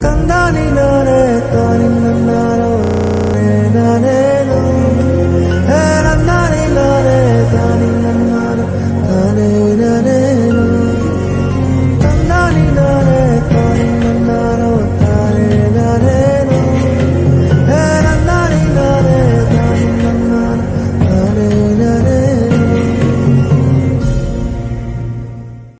看到你了。